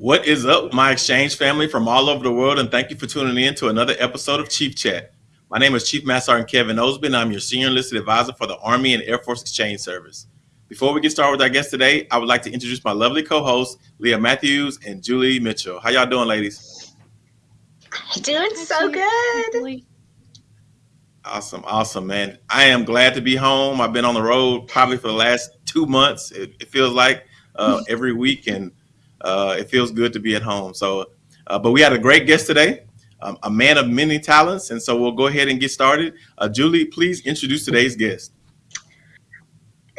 What is up, my exchange family from all over the world, and thank you for tuning in to another episode of Chief Chat. My name is Chief Master Sergeant Kevin Osby, and I'm your Senior Enlisted Advisor for the Army and Air Force Exchange Service. Before we get started with our guest today, I would like to introduce my lovely co-hosts, Leah Matthews and Julie Mitchell. How y'all doing, ladies? Doing so good. Awesome, awesome, man. I am glad to be home. I've been on the road probably for the last two months. It, it feels like uh, every week, and uh, it feels good to be at home. So, uh, but we had a great guest today, um, a man of many talents, and so we'll go ahead and get started. Uh, Julie, please introduce today's guest.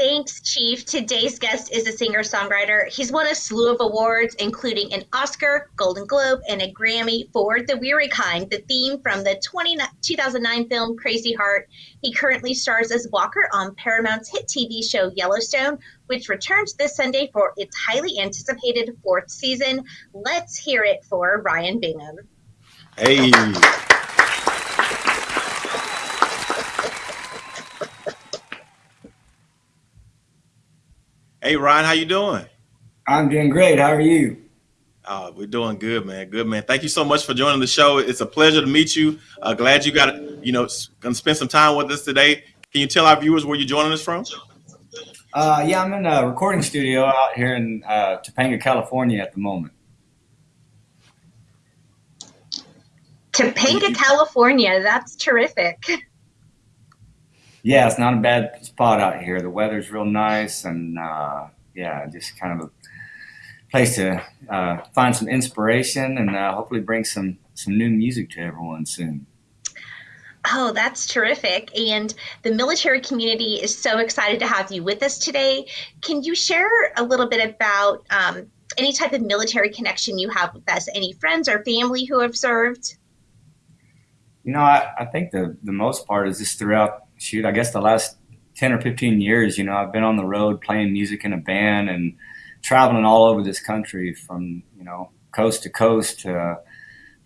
Thanks, Chief. Today's guest is a singer songwriter. He's won a slew of awards, including an Oscar, Golden Globe, and a Grammy for The Weary Kind, the theme from the 20, 2009 film Crazy Heart. He currently stars as Walker on Paramount's hit TV show Yellowstone, which returns this Sunday for its highly anticipated fourth season. Let's hear it for Ryan Bingham. Hey. Hey Ryan, how you doing? I'm doing great. How are you? Uh, we're doing good, man. Good, man. Thank you so much for joining the show. It's a pleasure to meet you. Uh, glad you got, you know, gonna spend some time with us today. Can you tell our viewers where you're joining us from? Uh, yeah, I'm in a recording studio out here in uh, Topanga, California at the moment. Topanga, California. That's terrific. yeah, it's not a bad spot out here. The weather's real nice, and uh, yeah, just kind of a place to uh, find some inspiration and uh, hopefully bring some some new music to everyone soon. Oh, that's terrific. And the military community is so excited to have you with us today. Can you share a little bit about um, any type of military connection you have with us? Any friends or family who have served? You know, I, I think the, the most part is just throughout shoot, I guess the last 10 or 15 years, you know, I've been on the road playing music in a band and traveling all over this country from, you know, coast to coast, uh,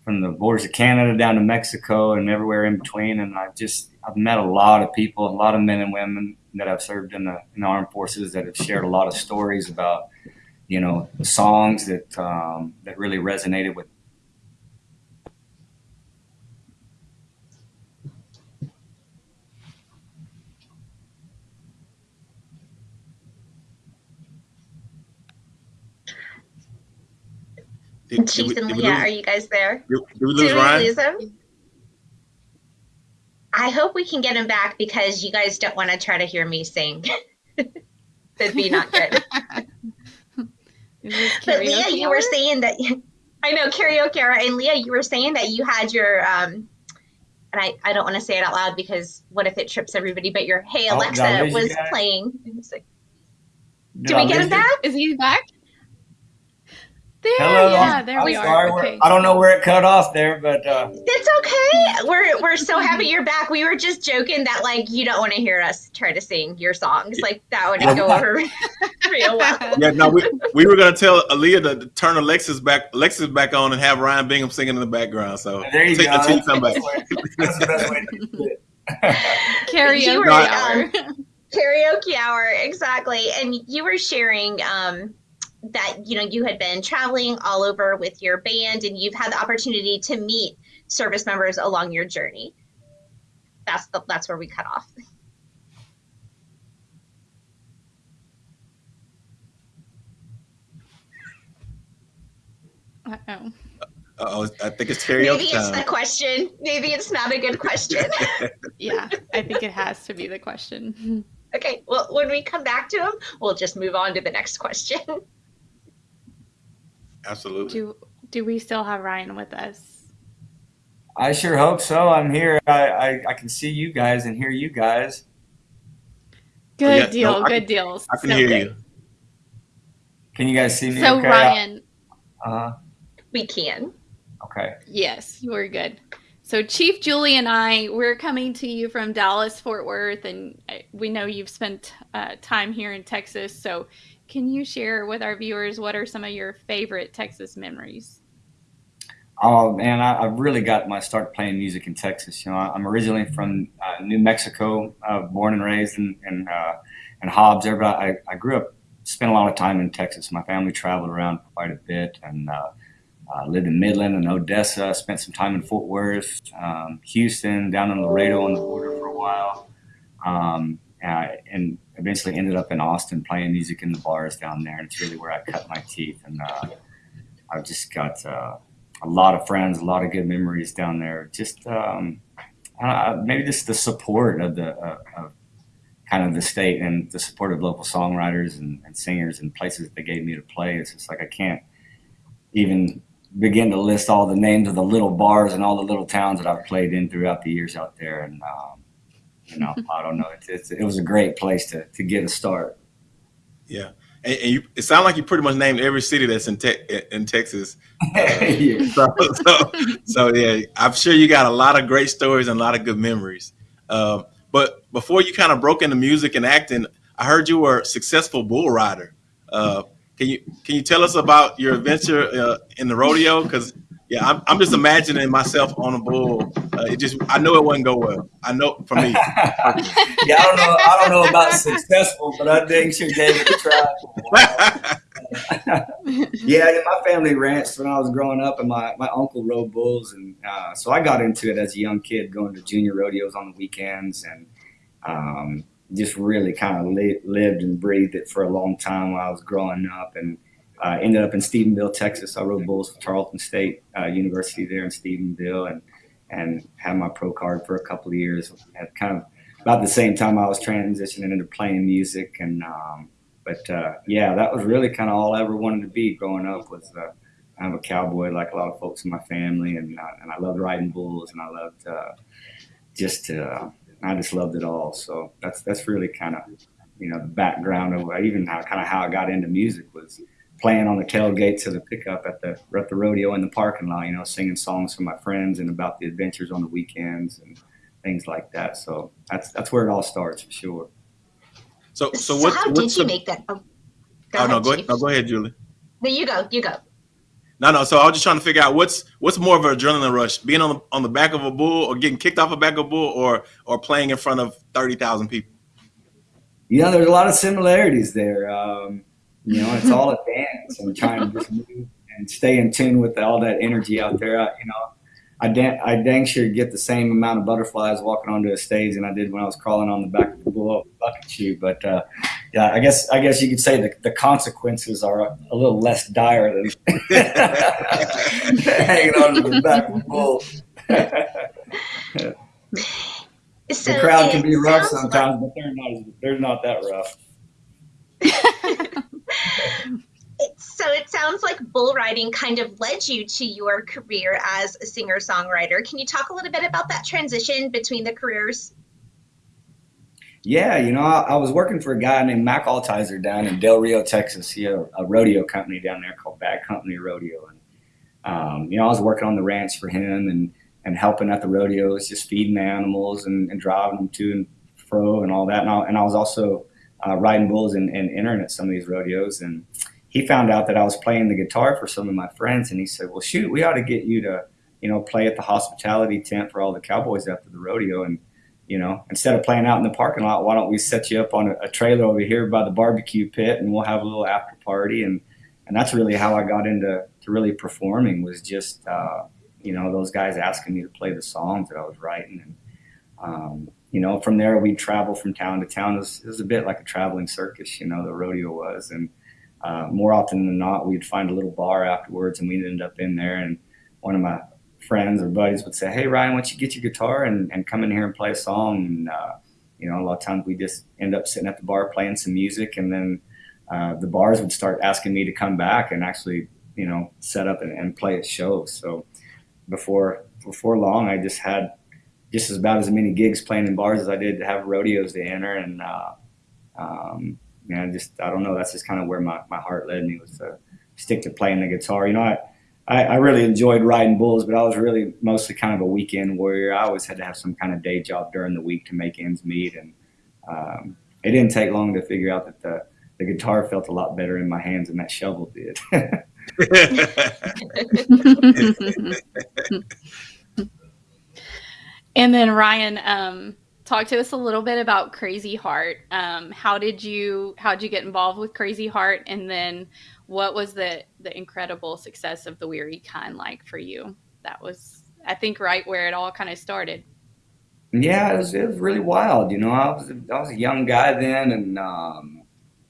from the borders of Canada down to Mexico and everywhere in between. And I've just, I've met a lot of people, a lot of men and women that I've served in the, in the armed forces that have shared a lot of stories about, you know, the songs that, um, that really resonated with Did, Chief did we, and Leah, are you guys there? Did, did we lose did Ryan? We lose him? I hope we can get him back because you guys don't want to try to hear me sing. That'd be not good. but Leah, you were saying that I know karaoke hour, and Leah, you were saying that you had your um, and I, I don't want to say it out loud because what if it trips everybody? But your Hey oh, Alexa oh, was playing. Like, do we get him back? Is he back? There, Hello. yeah, there I'm we sorry, are. Okay. I don't know where it cut off there, but uh, it's okay. We're we're so happy you're back. We were just joking that like you don't want to hear us try to sing your songs. Like that would go over real well. Yeah, no, we, we were gonna tell Leah to turn Alexis back Alexis back on and have Ryan Bingham singing in the background. So there you go. Until you come back. That's the best way to do it. Karaoke hour. Um, karaoke hour, exactly. And you were sharing um that you know you had been traveling all over with your band and you've had the opportunity to meet service members along your journey that's the, that's where we cut off uh-oh Oh, I think it's karaoke. Maybe it's the question. Maybe it's not a good question. yeah, I think it has to be the question. Okay, well, when we come back to him, we'll just move on to the next question. Absolutely. Do do we still have Ryan with us? I sure hope so. I'm here. I, I, I can see you guys and hear you guys. Good oh, yeah, deal. No, good deals. I can so hear good. you. Can you guys see me? So okay? Ryan. Uh huh. We can. Okay. Yes, you are good. So Chief Julie and I, we're coming to you from Dallas, Fort Worth, and uh, we know you've spent uh, time here in Texas. So can you share with our viewers what are some of your favorite Texas memories? Oh man, I, I really got my start playing music in Texas. You know, I'm originally from uh, New Mexico, uh, born and raised in in, uh, in Hobbs there, but I, I grew up spent a lot of time in Texas. My family traveled around quite a bit and uh, uh, lived in Midland and Odessa. Spent some time in Fort Worth, um, Houston, down in Laredo on the border for a while, um, and eventually ended up in Austin playing music in the bars down there. And it's really where I cut my teeth. And uh, I've just got uh, a lot of friends, a lot of good memories down there. Just um, maybe just the support of the uh, of kind of the state and the support of local songwriters and, and singers and places that they gave me to play. It's just like I can't even begin to list all the names of the little bars and all the little towns that I've played in throughout the years out there. And um, you know, I don't know. It's, it's, it was a great place to to get a start. Yeah, and, and you, it sounds like you pretty much named every city that's in te- in Texas. yeah. so, so, so, yeah, I'm sure you got a lot of great stories and a lot of good memories. Um, but before you kind of broke into music and acting, I heard you were a successful bull rider. Uh, can you can you tell us about your adventure uh, in the rodeo? Because yeah, I'm, I'm just imagining myself on a bull. Uh, it just I know it wouldn't go well. I know for me. yeah, I don't know. I don't know about successful, but I think sure gave it a try. yeah, my family ranched when I was growing up, and my, my uncle rode bulls, and uh, so I got into it as a young kid, going to junior rodeos on the weekends, and um, just really kind of li- lived and breathed it for a long time while I was growing up, and uh, ended up in Stephenville, Texas. I rode bulls for Tarleton State uh, University there in Stephenville, and and had my pro card for a couple of years. At kind of about the same time I was transitioning into playing music, and um, but uh, yeah, that was really kind of all I ever wanted to be growing up. Was uh, I'm a cowboy like a lot of folks in my family, and uh, and I loved riding bulls, and I loved uh, just I just loved it all. So that's that's really kind of you know the background of even how kind of how I got into music was playing on the tailgates of the pickup at the at the rodeo in the parking lot, you know, singing songs for my friends and about the adventures on the weekends and things like that. So that's that's where it all starts for sure. So so, what, how did you the, make that? Oh, go oh ahead, no, go ahead, no, go ahead, Julie. No, you go, you go. No, no. So I was just trying to figure out what's what's more of an adrenaline rush: being on the on the back of a bull, or getting kicked off a back of a bull, or or playing in front of thirty thousand people. You know, there's a lot of similarities there. Um, you know, it's all a dance and trying to just move and stay in tune with all that energy out there. I, you know, I, dan- I dang sure get the same amount of butterflies walking onto a stage than I did when I was crawling on the back of the bull bucking chute. But uh, yeah, I guess I guess you could say the, the consequences are a, a little less dire than hanging onto the back of the bull. so the crowd can be rough sometimes, like- but they're not they're not that rough. so it sounds like bull riding kind of led you to your career as a singer songwriter. Can you talk a little bit about that transition between the careers? Yeah, you know, I, I was working for a guy named Mack Altizer down in Del Rio, Texas. He had a, rodeo company down there called Bad Company Rodeo, and um, you know, I was working on the ranch for him and and helping at the rodeos, just feeding the animals and, and driving them to and fro and all that. And I, and I was also uh, riding bulls and, and entering at some of these rodeos. And he found out that I was playing the guitar for some of my friends, and he said, "Well, shoot, we ought to get you to, you know, play at the hospitality tent for all the cowboys after the rodeo." And you know, instead of playing out in the parking lot, why don't we set you up on a, a trailer over here by the barbecue pit, and we'll have a little after party. And and that's really how I got into to really performing was just uh, you know those guys asking me to play the songs that I was writing and. Um, you know, from there we'd travel from town to town. It was, it was, a bit like a traveling circus, you know, the rodeo was. And uh, more often than not, we'd find a little bar afterwards and we'd end up in there. And one of my friends or buddies would say, Hey, Ryan, why don't you get your guitar and, and come in here and play a song? And, uh, you know, a lot of times we just end up sitting at the bar playing some music. And then uh, the bars would start asking me to come back and actually, you know, set up and, and play a show. So before, before long, I just had just as about as many gigs playing in bars as I did to have rodeos to enter. And, uh, um, man, just, I don't know, that's just kind of where my, my heart led me was to stick to playing the guitar. You know, I, I, I, really enjoyed riding bulls, but I was really mostly kind of a weekend warrior. I always had to have some kind of day job during the week to make ends meet. And, um, it didn't take long to figure out that the, the guitar felt a lot better in my hands than that shovel did. And then Ryan, um, talk to us a little bit about Crazy Heart. Um, how did you how did you get involved with Crazy Heart, and then what was the the incredible success of the Weary Kind like for you? That was, I think, right where it all kind of started. Yeah, it was, it was really wild. You know, I was I was a young guy then, and um,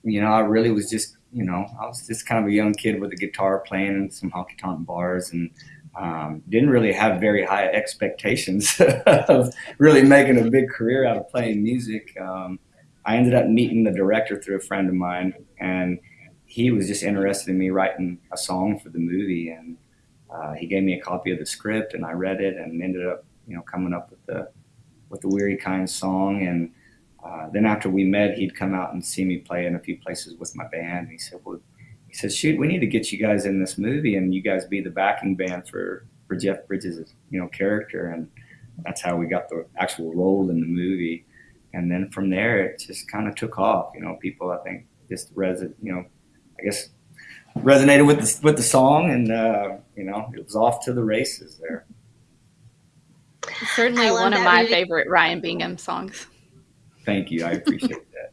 you know, I really was just you know I was just kind of a young kid with a guitar playing in some honky tonk bars and um, didn't really have very high expectations of really making a big career out of playing music. Um, I ended up meeting the director through a friend of mine, and he was just interested in me writing a song for the movie. And uh, he gave me a copy of the script, and I read it, and ended up, you know, coming up with the with the Weary Kind song. And uh, then after we met, he'd come out and see me play in a few places with my band. And he said, "Well, he says, "Shoot, we need to get you guys in this movie, and you guys be the backing band for for Jeff Bridges' you know character." And that's how we got the actual role in the movie. And then from there, it just kind of took off. You know, people I think just reson, you know, I guess resonated with the with the song, and uh, you know, it was off to the races there. Certainly one of my movie. favorite Ryan Bingham songs. Thank you, I appreciate that.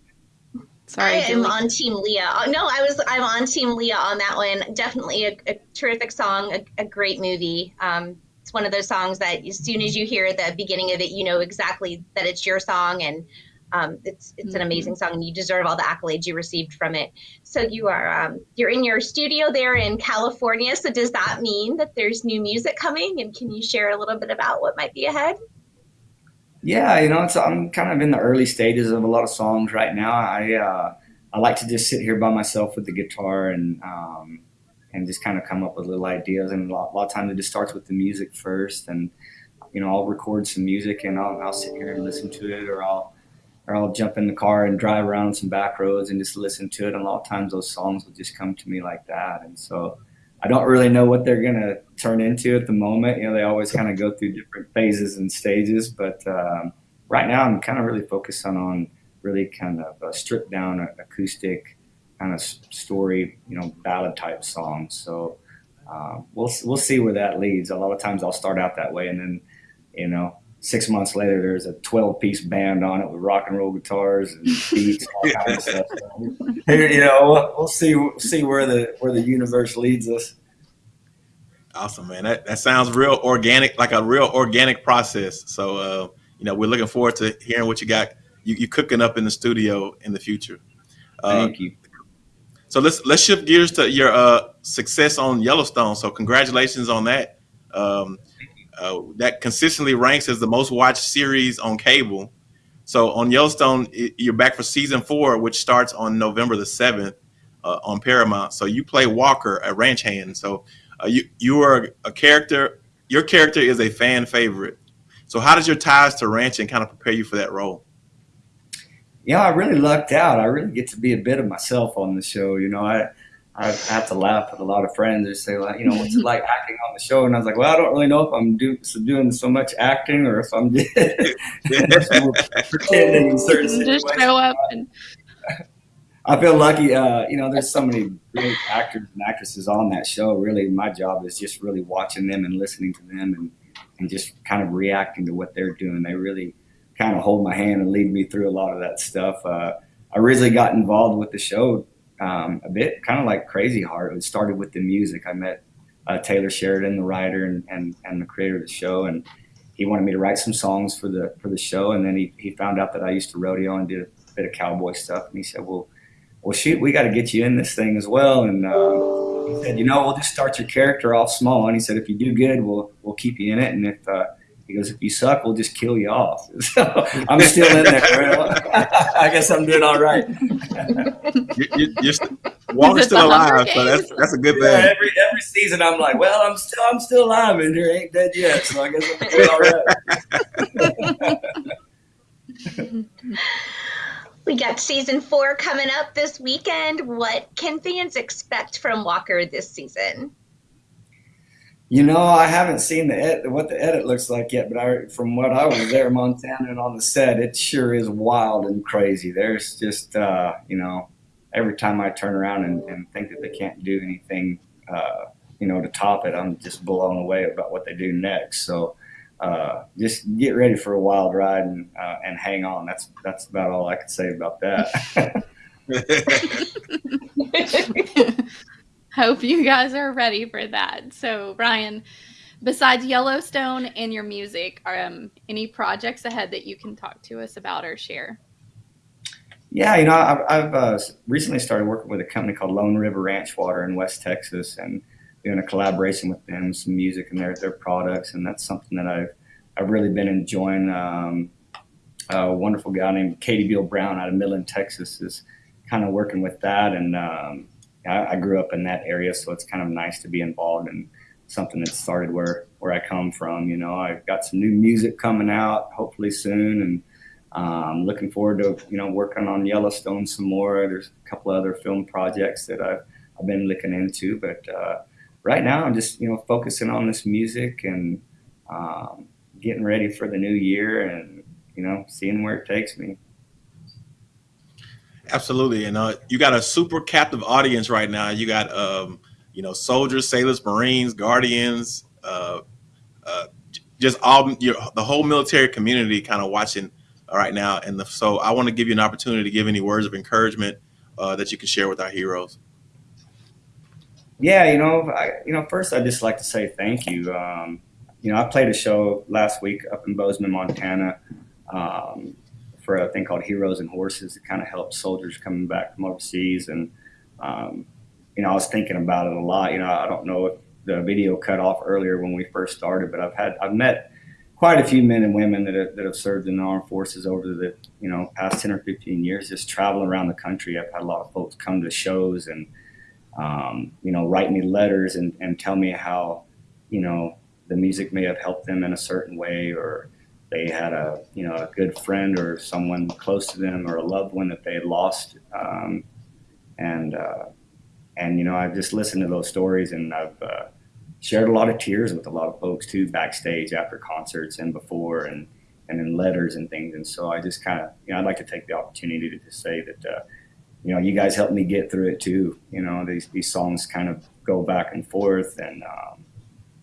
Sorry, I am on Team Leah. Uh, no, I was. I'm on Team Leah on that one. Definitely a, a terrific song, a, a great movie. Um, it's one of those songs that as soon as you hear the beginning of it, you know exactly that it's your song, and um, it's it's mm-hmm. an amazing song, and you deserve all the accolades you received from it. So you are um, you're in your studio there in California. So does that mean that there's new music coming? And can you share a little bit about what might be ahead? Yeah, you know, it's I'm kind of in the early stages of a lot of songs right now. I uh, I like to just sit here by myself with the guitar and um, and just kind of come up with little ideas. And a lot, a lot of times it just starts with the music first, and you know, I'll record some music and I'll, I'll sit here and listen to it, or I'll or I'll jump in the car and drive around some back roads and just listen to it. And a lot of times those songs will just come to me like that. And so I don't really know what they're going to turn into at the moment. You know, they always kind of go through different phases and stages, but um, right now I'm kind of really focused on, on really kind of a stripped down acoustic kind of story, you know, ballad type songs. So um, we'll we'll see where that leads. A lot of times I'll start out that way, and then you know, six months later there's a 12 piece band on it with rock and roll guitars and beats, all kinds of stuff. you know, we'll, we'll see see where the where the universe leads us. Awesome, man. That, that sounds real organic, like a real organic process. So, uh, you know, we're looking forward to hearing what you got, you, you cooking up in the studio in the future. Uh, Thank you. So let's let's shift gears to your uh, success on Yellowstone. So congratulations on that. Um, uh, that consistently ranks as the most watched series on cable. So on Yellowstone, you're back for season four, which starts on November the seventh uh, on Paramount. So you play Walker, a ranch hand. So uh, you you are a character. Your character is a fan favorite. So how does your ties to ranching kind of prepare you for that role? Yeah, I really lucked out. I really get to be a bit of myself on the show. You know, I I have to laugh with a lot of friends. They say, like, you know, what's it like acting on the show? And I was like, well, I don't really know if I'm do, so doing so much acting or if I'm just, pretending in certain situations. Just show up and I feel lucky. Uh, you know, there's so many great actors and actresses on that show. Really, my job is just really watching them and listening to them and, and just kind of reacting to what they're doing. They really kind of hold my hand and lead me through a lot of that stuff. Uh, I originally got involved with the show um, a bit kind of like Crazy Heart. It started with the music. I met uh, Taylor Sheridan, the writer and, and, and the creator of the show, and he wanted me to write some songs for the for the show. And then he, he found out that I used to rodeo and did a bit of cowboy stuff, and he said, "Well, well, shoot, we got to get you in this thing as well. And um, he said, you know, we'll just start your character off small. And he said, if you do good, we'll we'll keep you in it. And if uh, he goes, if you suck, we'll just kill you off. So I'm still in there. I guess I'm doing all right. you, you're, st- Walker's still alive, so that's that's a good thing. Yeah, every every season, I'm like, well, I'm still I'm still alive, and there ain't dead yet. So I guess I'm doing all right. We got season four coming up this weekend. What can fans expect from Walker this season? You know, I haven't seen the ed- what the edit looks like yet, but I, from what I was there, Montana, and on the set, it sure is wild and crazy. There's just, uh, you know, every time I turn around and, and think that they can't do anything, uh, you know, to top it, I'm just blown away about what they do next. So uh, just get ready for a wild ride and uh, and hang on. That's that's about all I can say about that. Hope you guys are ready for that. So, Ryan, besides Yellowstone and your music, um, any projects ahead that you can talk to us about or share? Yeah, you know, I've, I've uh, recently started working with a company called Lone River Ranch Water in West Texas, and doing a collaboration with them, some music and their their products, and that's something that I've I've really been enjoying. Um, a wonderful guy named Katie Beal Brown out of Midland, Texas, is kind of working with that, and um, I, I, grew up in that area, so it's kind of nice to be involved in something that started where where I come from. You know, I've got some new music coming out, hopefully soon, and um, looking forward to you know working on Yellowstone some more. There's a couple other film projects that I've I've been looking into, but uh, right now I'm just you know focusing on this music and um, getting ready for the new year and you know seeing where it takes me. Absolutely, and uh, you got a super captive audience right now. You got um, you know soldiers, sailors, Marines, Guardians, uh, uh, just all your, the whole military community kind of watching right now. And the, so I want to give you an opportunity to give any words of encouragement uh, that you can share with our heroes. Yeah, you know, I, you know, first I'd just like to say thank you. Um, you know, I played a show last week up in Bozeman, Montana, um, for a thing called Heroes and Horses that kind of helps soldiers coming back from overseas. And, um, you know, I was thinking about it a lot. You know, I don't know if the video cut off earlier when we first started, but I've had, I've met quite a few men and women that have, that have served in the armed forces over the, you know, past 10 or 15 years, just traveling around the country. I've had a lot of folks come to shows and, um, you know, write me letters and, and tell me how, you know, the music may have helped them in a certain way or they had a, you know, a good friend or someone close to them or a loved one that they had lost. Um, and, uh, and, you know, I've just listened to those stories and I've uh, shared a lot of tears with a lot of folks too, backstage after concerts and before and, and in letters and things. And so I just kind of, you know, I'd like to take the opportunity to just say that, uh, you know, you guys helped me get through it too. You know, these, these songs kind of go back and forth and um,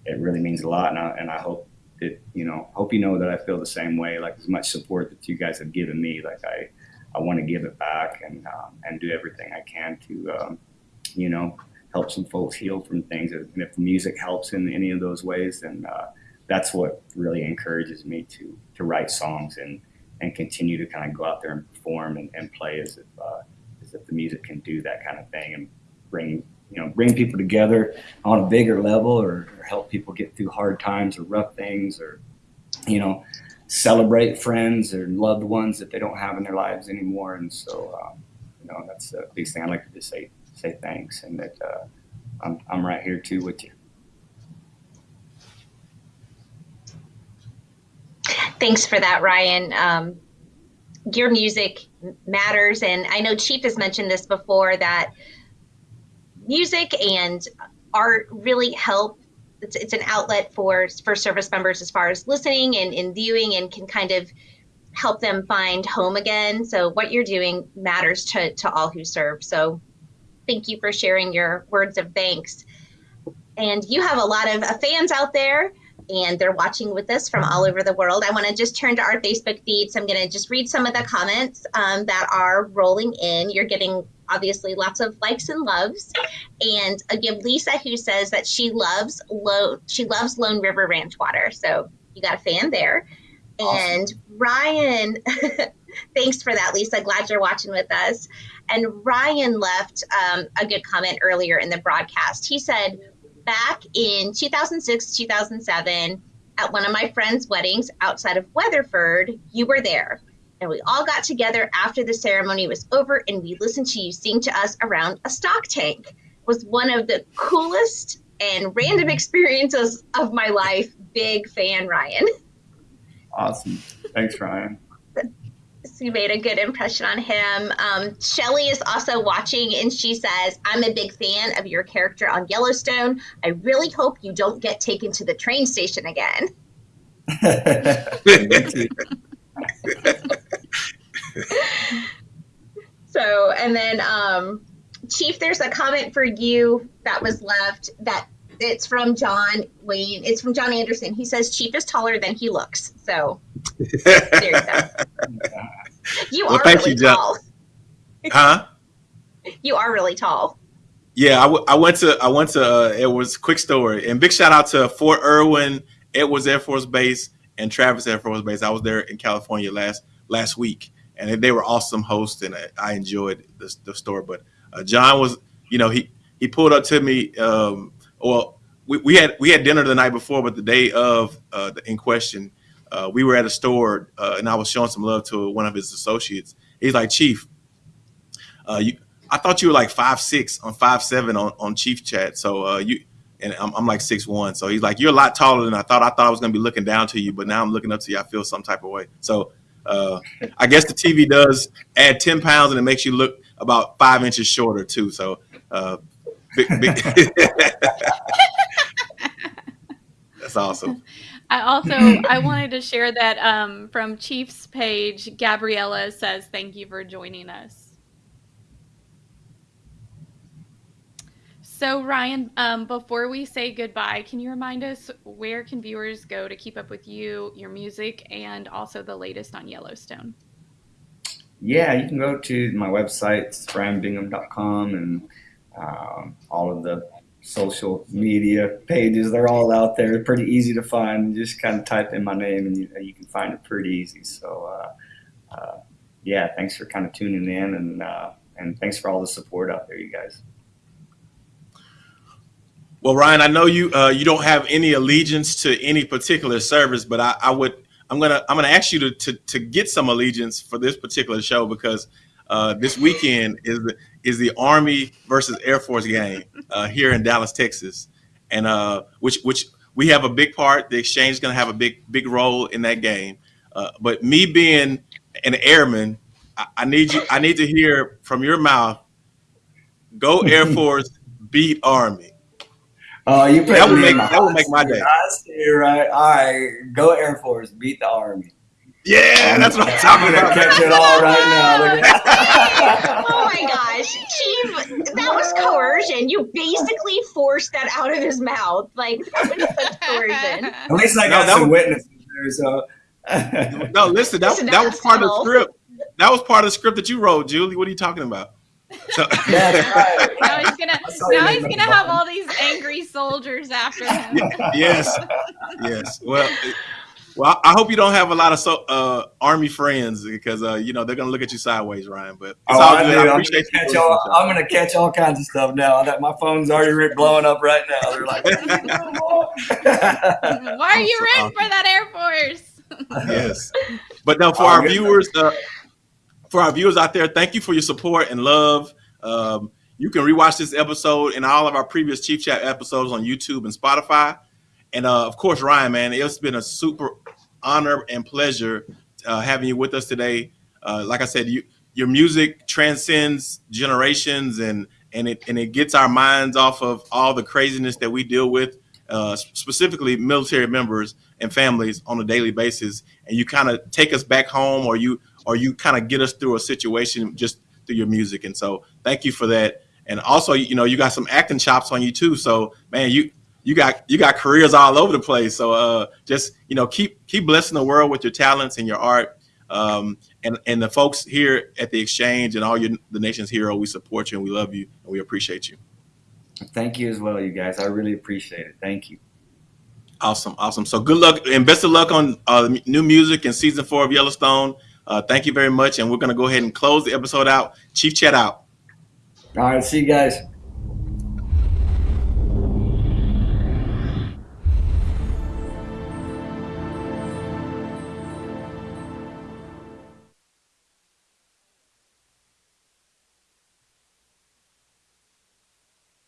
it really means a lot. And I, and I hope that, you know, hope you know that I feel the same way, like as much support that you guys have given me, like I, I want to give it back and, um, and do everything I can to, um, you know, help some folks heal from things. And if music helps in any of those ways, then uh, that's what really encourages me to, to write songs and, and continue to kind of go out there and perform and, and play as if, uh, if the music can do that kind of thing and bring you know bring people together on a bigger level or, or help people get through hard times or rough things or you know celebrate friends or loved ones that they don't have in their lives anymore. And so um, you know that's the biggest thing. I'd like to just say say thanks and that uh, I'm, I'm right here too with you. Thanks for that ryan. Um, your music matters. And I know Chief has mentioned this before that music and art really help. It's, it's an outlet for for service members as far as listening and, and viewing and can kind of help them find home again. So what you're doing matters to, to all who serve. So thank you for sharing your words of thanks. And you have a lot of fans out there and they're watching with us from all over the world. I want to just turn to our Facebook feed. So I'm going to just read some of the comments um, that are rolling in. You're getting obviously lots of likes and loves. And give Lisa who says that she loves Lone, she loves Lone River Ranch water. So you got a fan there. Awesome. And Ryan, thanks for that, Lisa. Glad you're watching with us. And Ryan left um, a good comment earlier in the broadcast. He said, back in 2006, 2007, at one of my friend's weddings outside of Weatherford, you were there. And we all got together after the ceremony was over and we listened to you sing to us around a stock tank. It was one of the coolest and random experiences of my life. Big fan, Ryan. Awesome. Thanks, Ryan you made a good impression on him. Um, Shelly is also watching, and she says, "I'm a big fan of your character on Yellowstone. I really hope you don't get taken to the train station again." so, and then um, Chief, there's a comment for you that was left that It's from John Wayne. It's from John Anderson. He says Chief is taller than he looks. So there you go. You Well, are thank really you, tall. huh? You are really tall. Yeah, I, w- I went to I went to uh, was Quick story, and big shout out to Fort Irwin, Edwards Air Force Base, and Travis Air Force Base. I was there in California last last week, and they were awesome hosts, and I, I enjoyed the, the store. But uh, John was, you know, he he pulled up to me. Um, well, we, we had we had dinner the night before, but the day of uh, in question, uh, we were at a store, uh, and I was showing some love to one of his associates. He's like, Chief, uh, you. I thought you were like five six on five seven on, on Chief Chat. So uh, you and I'm, I'm like six one. So he's like, you're a lot taller than I thought. I thought I was gonna be looking down to you, but now I'm looking up to you. I feel some type of way. So uh, I guess the TV does add ten pounds and it makes you look about five inches shorter too. So uh, big, big that's awesome. I also I wanted to share that um, from Chief's page. Gabriella says thank you for joining us. So Ryan, um, before we say goodbye, can you remind us where can viewers go to keep up with you, your music, and also the latest on Yellowstone? Yeah, you can go to my website, ryanbingham.com, and um, all of the social media pages. They're all out there. They're pretty easy to find. You just kind of type in my name and you, you can find it pretty easy. So, uh, uh, yeah, thanks for kind of tuning in and, uh, and thanks for all the support out there, you guys. Well, Ryan, I know you uh, you don't have any allegiance to any particular service, but I, I would I'm gonna I'm gonna ask you to, to to get some allegiance for this particular show because uh, this weekend is the is the Army versus Air Force game uh, here in Dallas, Texas, and uh, which which we have a big part. The exchange is gonna have a big big role in that game. Uh, but me being an airman, I, I need you I need to hear from your mouth. Go Air Force, beat Army. Oh, you put That would make- that would make my day. Hot seat, right? All right, go Air Force, beat the Army. Yeah, that's what I'm talking about. catch it all right now. Look at Oh my gosh, Chief, that was coercion. You basically forced that out of his mouth. Like that was such coercion. At least I No, got that some was- witnesses there, so. No, listen, that, Listen, that was that's part of the script. That was part of the script that you wrote, Julie. What are you talking about? So, That's right. Now he's gonna I saw you now he's gonna have all these angry soldiers after him. yes, yes. Well, it- well, I hope you don't have a lot of so, uh, army friends because uh, you know they're gonna look at you sideways, Ryan. But it's Oh, all I good. do. I I'm gonna, catch all, I'm gonna catch all kinds of stuff now. That my phone's already ri- blowing up right now. They're like, Why are you Awesome, for that Air Force? yes. But now for Oh, our viewers, uh, for our viewers out there, thank you for your support and love. Um, you can rewatch this episode and all of our previous Chief Chat episodes on YouTube and Spotify. And uh, of course, Ryan, man, it's been a super honor and pleasure uh, having you with us today. Uh, like I said, you your music transcends generations and and it and it gets our minds off of all the craziness that we deal with, uh, specifically military members and families on a daily basis. And you kind of take us back home, or you or you kind of get us through a situation just through your music. And so, thank you for that. And also, you know, you got some acting chops on you too. So, man, you you got you got careers all over the place. So, uh, just you know, keep keep blessing the world with your talents and your art. Um, and and the folks here at the exchange and all your the nation's hero, we support you and we love you and we appreciate you. Thank you as well, you guys. I really appreciate it. Thank you. Awesome, awesome. So good luck and best of luck on uh, new music and season four of Yellowstone. Uh, thank you very much, and we're gonna go ahead and close the episode out. Chief Chat out. All right, see you guys.